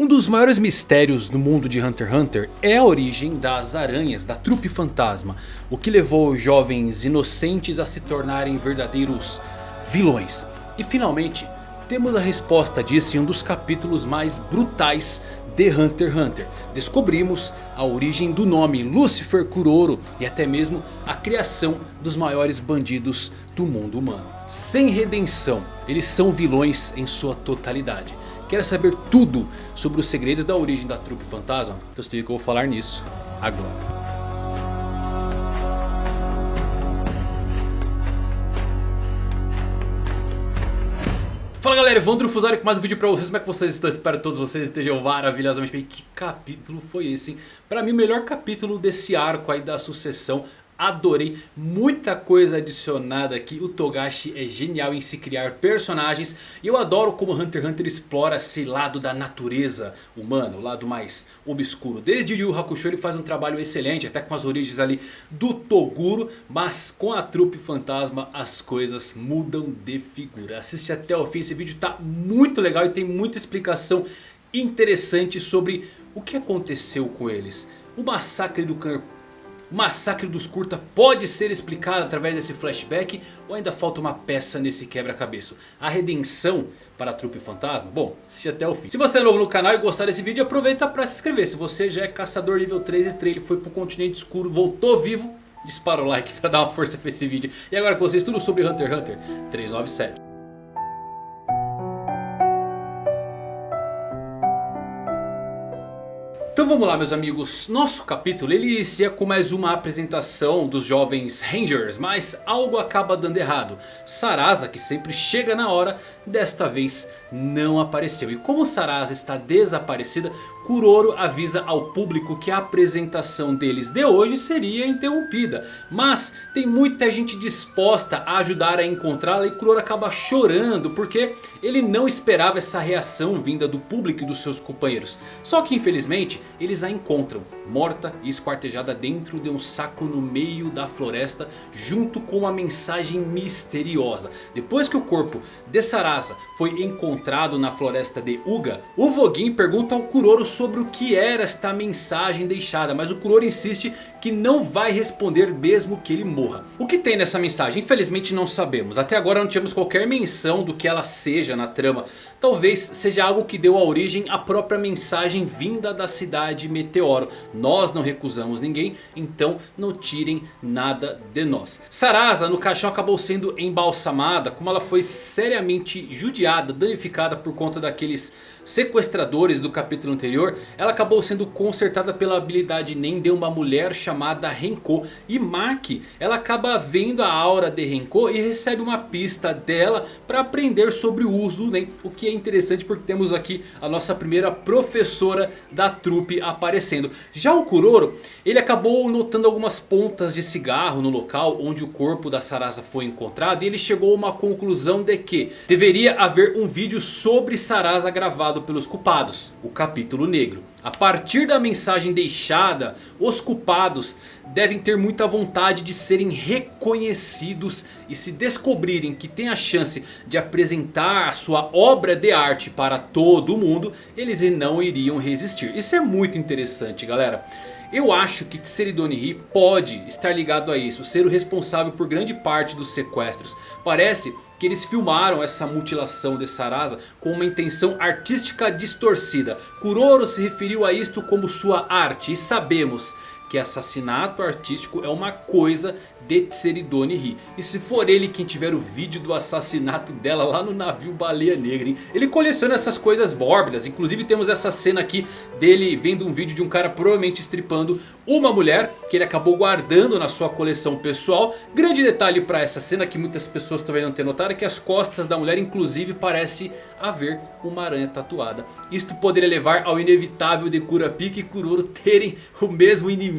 Um dos maiores mistérios no mundo de Hunter x Hunter é a origem das aranhas, da trupe fantasma. O que levou jovens inocentes a se tornarem verdadeiros vilões. E finalmente temos a resposta disso em um dos capítulos mais brutais de Hunter x Hunter. Descobrimos a origem do nome Lucifer Kuroro e até mesmo a criação dos maiores bandidos do mundo humano. Sem redenção, eles são vilões em sua totalidade. Quer saber tudo sobre os segredos da origem da trupe fantasma? Então se liga que eu vou falar nisso agora. Fala galera, Evandro Fusari com mais um vídeo pra vocês, como é que vocês estão? Espero que todos vocês estejam maravilhosamente bem Que capítulo foi esse, hein? Pra mim o melhor capítulo desse arco aí da sucessão adorei. Muita coisa adicionada aqui. O Togashi é genial em se criar personagens. E eu adoro como Hunter x Hunter explora esse lado da natureza humana. O lado mais obscuro. Desde Yu Hakusho ele faz um trabalho excelente. Até com as origens ali do Toguro. Mas com a trupe fantasma as coisas mudam de figura. Assiste até o fim. Esse vídeo tá muito legal e tem muita explicação interessante sobre o que aconteceu com eles. O massacre do Khan o massacre dos Kurta pode ser explicado através desse flashback ou ainda falta uma peça nesse quebra-cabeça? A redenção para a trupe fantasma? Bom, assiste até o fim. Se você é novo no canal e gostar desse vídeo, aproveita para se inscrever. Se você já é caçador nível 3 estrela e foi para o continente escuro, voltou vivo, dispara o like para dar uma força para esse vídeo. E agora com vocês tudo sobre Hunter x Hunter 397. Então vamos lá meus amigos, nosso capítulo ele inicia com mais uma apresentação dos jovens Rangers, mas algo acaba dando errado. Sarasa, que sempre chega na hora, desta vez não apareceu. E como Sarasa está desaparecida, Kuroro avisa ao público que a apresentação deles de hoje seria interrompida. Mas tem muita gente disposta a ajudar a encontrá-la e Kuroro acaba chorando porque ele não esperava essa reação vinda do público e dos seus companheiros. Só que infelizmente eles a encontram morta e esquartejada dentro de um saco no meio da floresta junto com uma mensagem misteriosa. Depois que o corpo de Sarasa foi encontrado na floresta de Uga, o Voguin pergunta ao Kuroro sobre o que era esta mensagem deixada. Mas o Kuroro insiste que não vai responder mesmo que ele morra. O que tem nessa mensagem? Infelizmente não sabemos. Até agora não tivemos qualquer menção do que ela seja na trama. Talvez seja algo que deu a origem à própria mensagem vinda da cidade Meteoro. Nós não recusamos ninguém, então não tirem nada de nós. Sarasa no caixão acabou sendo embalsamada como ela foi seriamente judiada, danificada por conta daqueles sequestradores do capítulo anterior, ela acabou sendo consertada pela habilidade Nen de uma mulher chamada Renko. E Maki, ela acaba vendo a aura de Renko e recebe uma pista dela para aprender sobre o uso do Nen. O que é interessante porque temos aqui a nossa primeira professora da trupe aparecendo. Já o Kuroro, ele acabou notando algumas pontas de cigarro no local onde o corpo da Sarasa foi encontrado. E ele chegou a uma conclusão de que deveria haver um vídeo sobre Sarasa gravado pelos culpados, o capítulo negro. A partir da mensagem deixada, os culpados devem ter muita vontade de serem reconhecidos e se descobrirem que tem a chance de apresentar a sua obra de arte para todo mundo, eles não iriam resistir. Isso é muito interessante galera. Eu acho que Tseridonihi pode estar ligado a isso, ser o responsável por grande parte dos sequestros. Parece que eles filmaram essa mutilação de Sarasa com uma intenção artística distorcida. Kuroro se referiu a isto como sua arte e sabemos que assassinato artístico é uma coisa de Tseridone Ri. E se for ele quem tiver o vídeo do assassinato dela lá no navio Baleia Negra, hein? Ele coleciona essas coisas mórbidas. Inclusive temos essa cena aqui dele vendo um vídeo de um cara provavelmente estripando uma mulher. Que ele acabou guardando na sua coleção pessoal. Grande detalhe para essa cena que muitas pessoas talvez não tenham notado. É que as costas da mulher inclusive parece haver uma aranha tatuada. Isto poderia levar ao inevitável de Kurapika e Kuroro terem o mesmo inimigo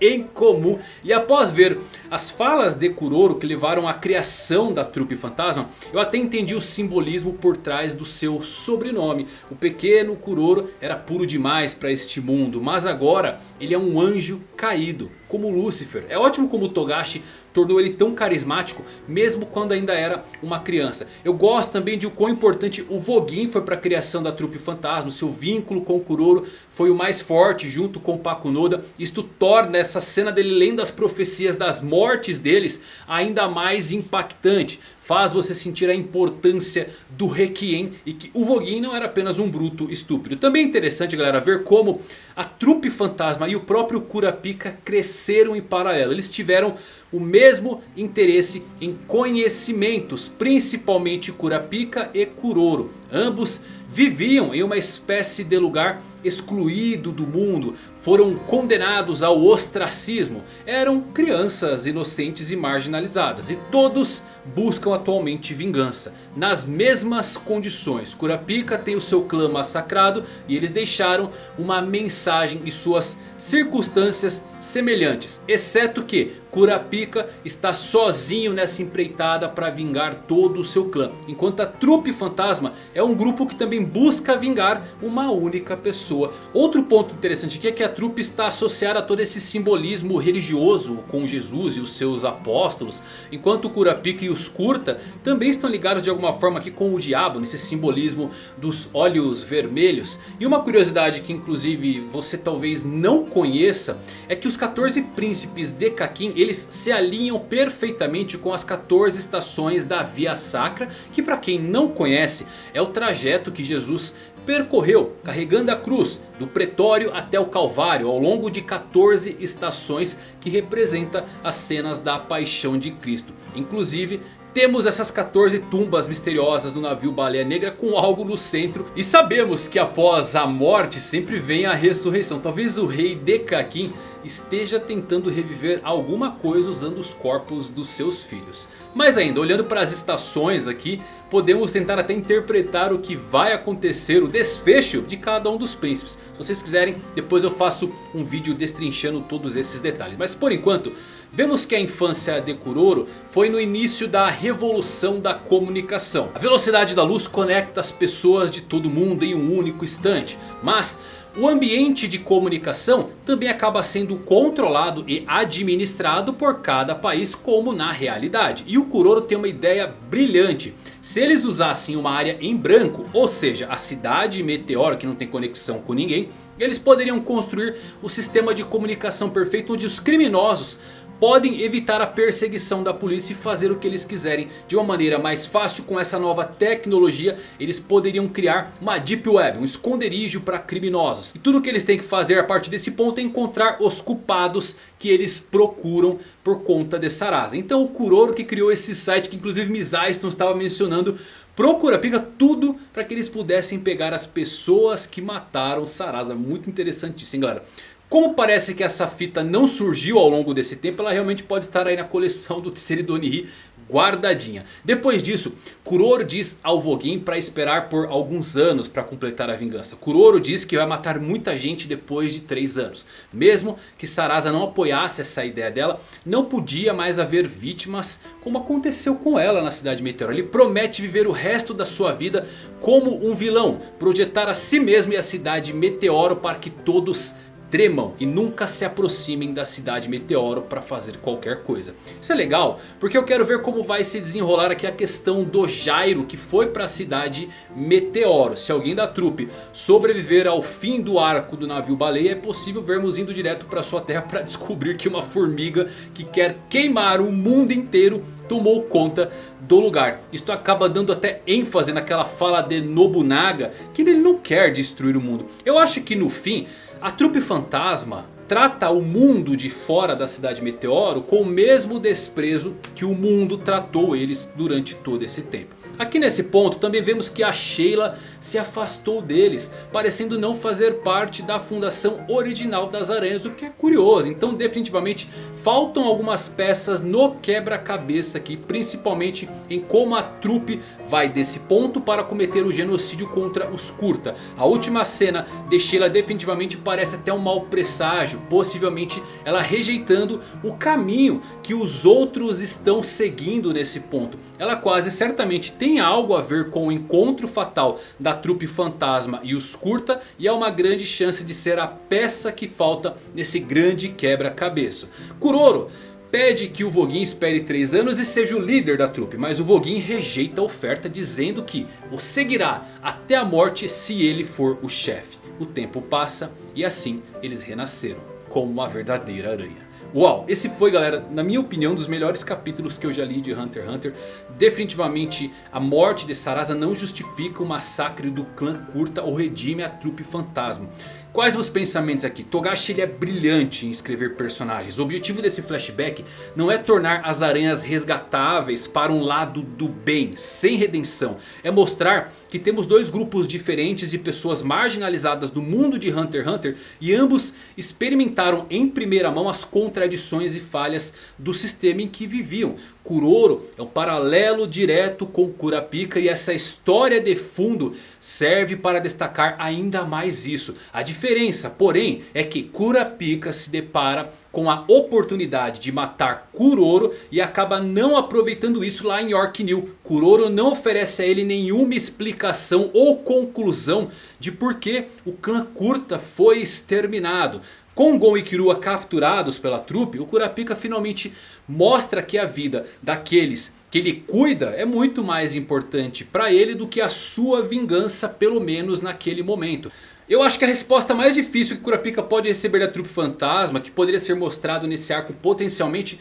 em comum. E após ver as falas de Kuroro que levaram à criação da trupe fantasma, eu até entendi o simbolismo por trás do seu sobrenome. O pequeno Kuroro era puro demais para este mundo, mas agora ele é um anjo caído. como Lúcifer. É ótimo como Togashi tornou ele tão carismático mesmo quando ainda era uma criança. Eu gosto também de o quão importante o Vogin foi para a criação da trupe fantasma. Seu vínculo com o Kuroro foi o mais forte junto com Pakunoda. Isto torna essa cena dele lendo as profecias das mortes deles ainda mais impactante faz você sentir a importância do Requiem e que o Vogin não era apenas um bruto estúpido. Também é interessante galera ver como a trupe fantasma e o próprio Kurapika cresceram em paralelo. Eles tiveram o mesmo interesse em conhecimentos, principalmente Kurapika e Kuroro. Ambos viviam em uma espécie de lugar excluído do mundo, foram condenados ao ostracismo, eram crianças inocentes e marginalizadas e todos buscam atualmente vingança. Nas mesmas condições, Kurapika tem o seu clã massacrado e eles deixaram uma mensagem e suas circunstâncias semelhantes. Exceto que Kurapika está sozinho nessa empreitada para vingar todo o seu clã. Enquanto a trupe fantasma é um grupo que também busca vingar uma única pessoa. Outro ponto interessante aqui é que a trupe está associada a todo esse simbolismo religioso com Jesus e os seus apóstolos. Enquanto Kurapika e os Kurta também estão ligados de alguma forma aqui com o diabo. Nesse simbolismo dos olhos vermelhos. E uma curiosidade que inclusive você talvez não conheça. É que os 14 príncipes de Kakin eles se alinham perfeitamente com as 14 estações da Via Sacra. Que para quem não conhece é o trajeto que Jesus percorreu carregando a cruz do pretório até o calvário ao longo de 14 estações que representa as cenas da paixão de Cristo. Inclusive temos essas 14 tumbas misteriosas no navio Baleia Negra com algo no centro. E sabemos que após a morte sempre vem a ressurreição. Talvez o rei Dekakin esteja tentando reviver alguma coisa usando os corpos dos seus filhos. Mas ainda, olhando para as estações aqui, podemos tentar até interpretar o que vai acontecer, o desfecho de cada um dos príncipes. Se vocês quiserem, depois eu faço um vídeo destrinchando todos esses detalhes. Mas por enquanto, vemos que a infância de Kuroro foi no início da revolução da comunicação. A velocidade da luz conecta as pessoas de todo mundo em um único instante. Mas o ambiente de comunicação também acaba sendo controlado e administrado por cada país como na realidade. E o Kuroro tem uma ideia brilhante. Se eles usassem uma área em branco, ou seja, a cidade meteoro que não tem conexão com ninguém. Eles poderiam construir o sistema de comunicação perfeito onde os criminosos podem evitar a perseguição da polícia e fazer o que eles quiserem de uma maneira mais fácil. Com essa nova tecnologia eles poderiam criar uma deep web, um esconderijo para criminosos. E tudo o que eles têm que fazer a partir desse ponto é encontrar os culpados que eles procuram por conta de Sarasa. Então o Kuroro que criou esse site que inclusive Mizaiston estava mencionando procura, pega tudo para que eles pudessem pegar as pessoas que mataram Sarasa. Muito interessante isso, hein, galera. Como parece que essa fita não surgiu ao longo desse tempo, ela realmente pode estar aí na coleção do Tseridonihi guardadinha. Depois disso, Kuroro diz ao Vogin para esperar por alguns anos para completar a vingança. Kuroro diz que vai matar muita gente depois de 3 anos. Mesmo que Sarasa não apoiasse essa ideia dela, não podia mais haver vítimas como aconteceu com ela na cidade Meteoro. Ele promete viver o resto da sua vida como um vilão, projetar a si mesmo e a cidade Meteoro para que todos tremam e nunca se aproximem da cidade Meteoro para fazer qualquer coisa. Isso é legal porque eu quero ver como vai se desenrolar aqui a questão do Jairo que foi para a cidade Meteoro. Se alguém da trupe sobreviver ao fim do arco do navio baleia é possível vermos indo direto para sua terra para descobrir que uma formiga que quer queimar o mundo inteiro tomou conta do lugar. Isto acaba dando até ênfase naquela fala de Nobunaga que ele não quer destruir o mundo. Eu acho que no fim a trupe fantasma trata o mundo de fora da cidade Meteoro com o mesmo desprezo que o mundo tratou eles durante todo esse tempo. Aqui nesse ponto também vemos que a Sheila se afastou deles. Parecendo não fazer parte da fundação original das aranhas. O que é curioso. Então definitivamente faltam algumas peças no quebra-cabeça aqui. Principalmente em como a trupe vai desse ponto para cometer o genocídio contra os Kurta. A última cena de Sheila definitivamente parece até um mau presságio. Possivelmente ela rejeitando o caminho que os outros estão seguindo nesse ponto. Ela quase certamente tem tem algo a ver com o encontro fatal da trupe fantasma e os curta. E há uma grande chance de ser a peça que falta nesse grande quebra-cabeça. Kuroro pede que o Voguin espere 3 anos e seja o líder da trupe. Mas o Voguin rejeita a oferta dizendo que o seguirá até a morte se ele for o chefe. O tempo passa e assim eles renasceram como uma verdadeira aranha. Uau, esse foi galera, na minha opinião, um dos melhores capítulos que eu já li de Hunter x Hunter. Definitivamente a morte de Sarasa não justifica o massacre do clã Kurta ou redime a trupe fantasma. Quais meus pensamentos aqui? Togashi ele é brilhante em escrever personagens. O objetivo desse flashback não é tornar as aranhas resgatáveis para um lado do bem, sem redenção. É mostrar que temos dois grupos diferentes de pessoas marginalizadas do mundo de Hunter x Hunter. E ambos experimentaram em primeira mão as contradições e falhas do sistema em que viviam. Kuroro é um paralelo direto com Kurapika e essa história de fundo serve para destacar ainda mais isso. A diferença, porém, é que Kurapika se depara com a oportunidade de matar Kuroro e acaba não aproveitando isso lá em New. Kuroro não oferece a ele nenhuma explicação ou conclusão de por que o clã Kurta foi exterminado. Com Gon e Kirua capturados pela trupe, o Kurapika finalmente mostra que a vida daqueles que ele cuida é muito mais importante para ele do que a sua vingança, pelo menos naquele momento. Eu acho que a resposta mais difícil que Kurapika pode receber da trupe fantasma, que poderia ser mostrado nesse arco potencialmente,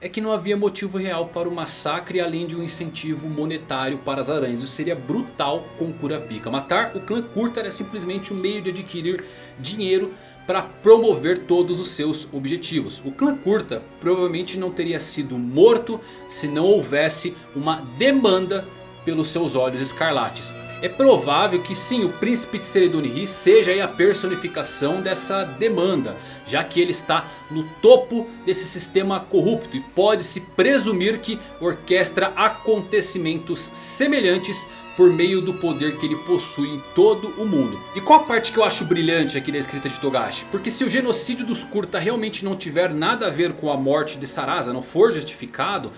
é que não havia motivo real para o massacre além de um incentivo monetário para as aranhas. Isso seria brutal com Kurapika. Matar o clã Kurta era simplesmente um meio de adquirir dinheiro para promover todos os seus objetivos. O clã Curta provavelmente não teria sido morto se não houvesse uma demanda pelos seus olhos escarlates. É provável que sim, o príncipe de Sereduniri seja a personificação dessa demanda. Já que ele está no topo desse sistema corrupto. E pode-se presumir que orquestra acontecimentos semelhantes por meio do poder que ele possui em todo o mundo. E qual a parte que eu acho brilhante aqui da escrita de Togashi? Porque se o genocídio dos Kurta realmente não tiver nada a ver com a morte de Sarasa, não for justificado...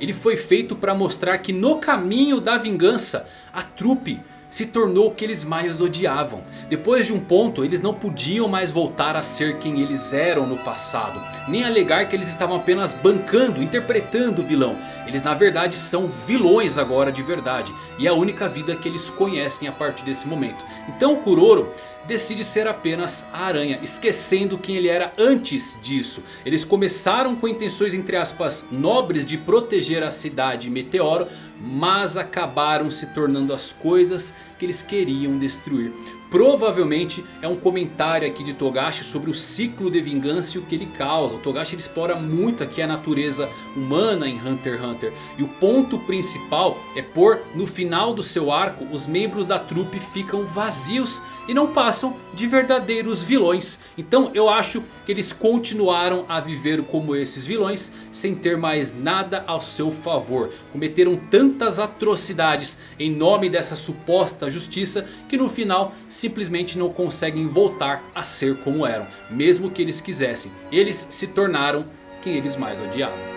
Ele foi feito para mostrar que no caminho da vingança, a trupe se tornou o que eles mais odiavam. Depois de um ponto eles não podiam mais voltar a ser quem eles eram no passado. Nem alegar que eles estavam apenas bancando, interpretando o vilão. Eles na verdade são vilões agora de verdade. E é a única vida que eles conhecem a partir desse momento. Então Kuroro decide ser apenas a aranha, esquecendo quem ele era antes disso. Eles começaram com intenções entre aspas nobres de proteger a cidade Meteoro, mas acabaram se tornando as coisas que eles queriam destruir. Provavelmente é um comentário aqui de Togashi sobre o ciclo de vingança e o que ele causa. O Togashi explora muito aqui a natureza humana em Hunter x Hunter. E o ponto principal é por no final do seu arco os membros da trupe ficam vazios e não passam de verdadeiros vilões. Então eu acho que eles continuaram a viver como esses vilões sem ter mais nada ao seu favor. Cometeram tantas atrocidades em nome dessa suposta justiça que no final simplesmente não conseguem voltar a ser como eram. Mesmo que eles quisessem. Eles se tornaram quem eles mais odiavam.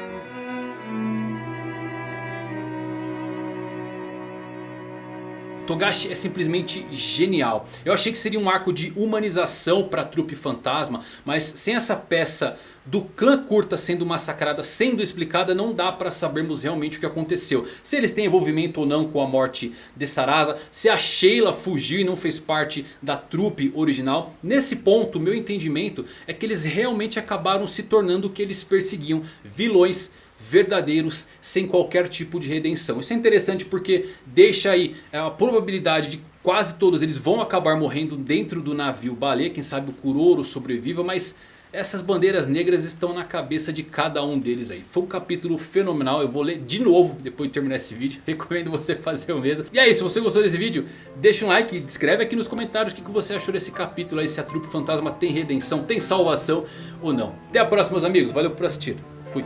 Togashi é simplesmente genial. Eu achei que seria um arco de humanização para a trupe fantasma. Mas sem essa peça do clã curta sendo massacrada, sendo explicada, não dá para sabermos realmente o que aconteceu. Se eles têm envolvimento ou não com a morte de Sarasa. Se a Sheila fugiu e não fez parte da trupe original. Nesse ponto, meu entendimento é que eles realmente acabaram se tornando o que eles perseguiam. Vilões verdadeiros sem qualquer tipo de redenção. Isso é interessante porque deixa aí é, a probabilidade de quase todos eles vão acabar morrendo dentro do navio baleia. Quem sabe o Kuroro sobreviva, mas essas bandeiras negras estão na cabeça de cada um deles aí. Foi um capítulo fenomenal. Eu vou ler de novo depois de terminar esse vídeo. Recomendo você fazer o mesmo. E aí, se você gostou desse vídeo, deixa um like e escreve aqui nos comentários o que você achou desse capítulo aí. Se a trupe fantasma tem redenção, tem salvação ou não. Até a próxima, meus amigos. Valeu por assistir. Fui.